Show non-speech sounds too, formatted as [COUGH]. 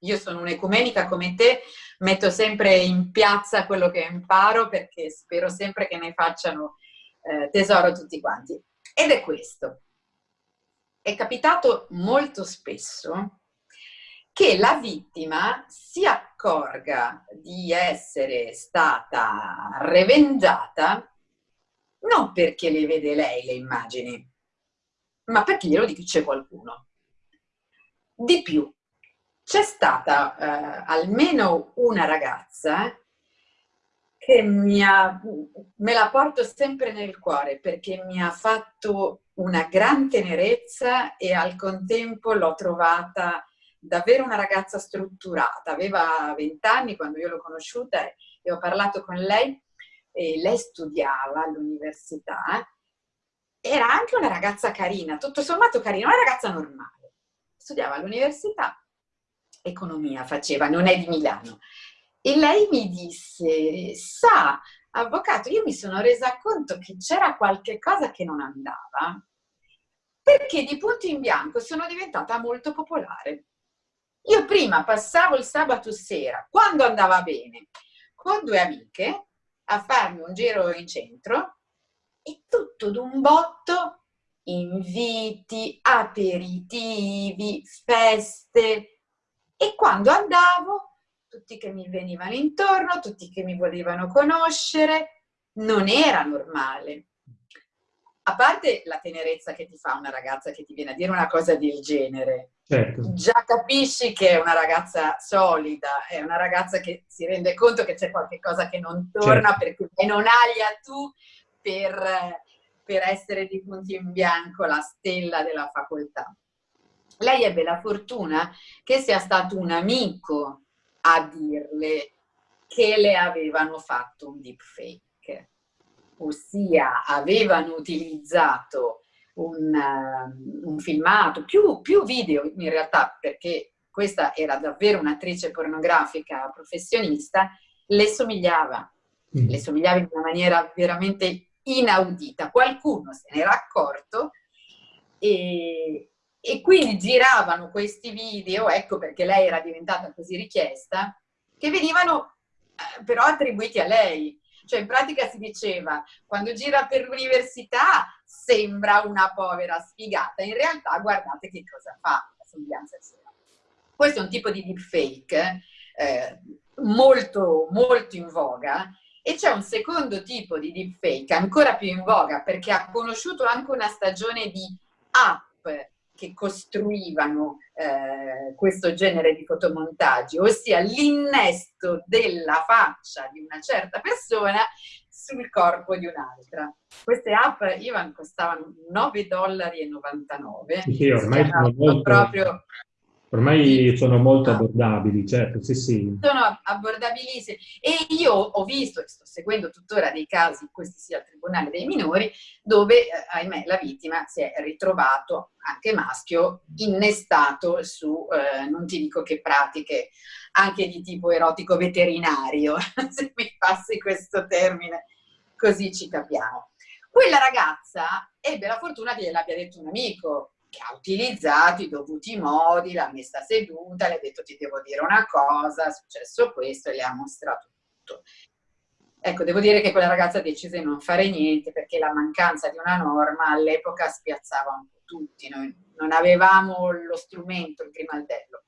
Io sono un'ecumenica come te, metto sempre in piazza quello che imparo perché spero sempre che ne facciano eh, tesoro tutti quanti. Ed è questo. È capitato molto spesso che la vittima si accorga di essere stata revengata non perché le vede lei le immagini, ma perché glielo dice qualcuno. Di più, c'è stata eh, almeno una ragazza che mi ha, me la porto sempre nel cuore perché mi ha fatto una gran tenerezza e al contempo l'ho trovata davvero una ragazza strutturata. Aveva 20 anni quando io l'ho conosciuta e ho parlato con lei e lei studiava all'università. Era anche una ragazza carina, tutto sommato carina, una ragazza normale. Studiava all'università economia faceva, non è di Milano. E lei mi disse, sa, avvocato, io mi sono resa conto che c'era qualche cosa che non andava, perché di punto in bianco sono diventata molto popolare. Io prima passavo il sabato sera, quando andava bene, con due amiche a farmi un giro in centro e tutto d'un botto inviti, aperitivi, feste, e quando andavo, tutti che mi venivano intorno, tutti che mi volevano conoscere, non era normale. A parte la tenerezza che ti fa una ragazza che ti viene a dire una cosa del genere, certo. già capisci che è una ragazza solida, è una ragazza che si rende conto che c'è qualche cosa che non torna certo. perché non aglia tu per, per essere di punti in bianco la stella della facoltà lei ebbe la fortuna che sia stato un amico a dirle che le avevano fatto un deepfake, ossia avevano utilizzato un, uh, un filmato, più, più video in realtà, perché questa era davvero un'attrice pornografica professionista, le somigliava, mm. le somigliava in una maniera veramente inaudita. Qualcuno se n'era accorto e, e quindi giravano questi video, ecco perché lei era diventata così richiesta, che venivano eh, però attribuiti a lei. Cioè in pratica si diceva, quando gira per l'università sembra una povera sfigata, in realtà guardate che cosa fa la somiglianza sera. Questo è un tipo di deepfake eh, molto, molto in voga e c'è un secondo tipo di deepfake ancora più in voga perché ha conosciuto anche una stagione di app che costruivano eh, questo genere di fotomontaggi, ossia l'innesto della faccia di una certa persona sul corpo di un'altra. Queste app, Ivan, costavano 9,99 dollari. Sì, ormai sono molto... proprio Ormai sono molto abbordabili, certo, sì, sì. Sono abbordabilissimi. E io ho visto, e sto seguendo tuttora dei casi, questi sia al Tribunale dei minori, dove, eh, ahimè, la vittima si è ritrovato, anche maschio, innestato su, eh, non ti dico che pratiche, anche di tipo erotico veterinario, [LAUGHS] se mi passi questo termine, così ci capiamo. Quella ragazza ebbe la fortuna che gliel'abbia detto un amico, ha utilizzato i dovuti modi, l'ha messa seduta, le ha detto ti devo dire una cosa, è successo questo e le ha mostrato tutto. Ecco, devo dire che quella ragazza decise di non fare niente perché la mancanza di una norma all'epoca spiazzava un po' tutti, noi non avevamo lo strumento, il grimaldello.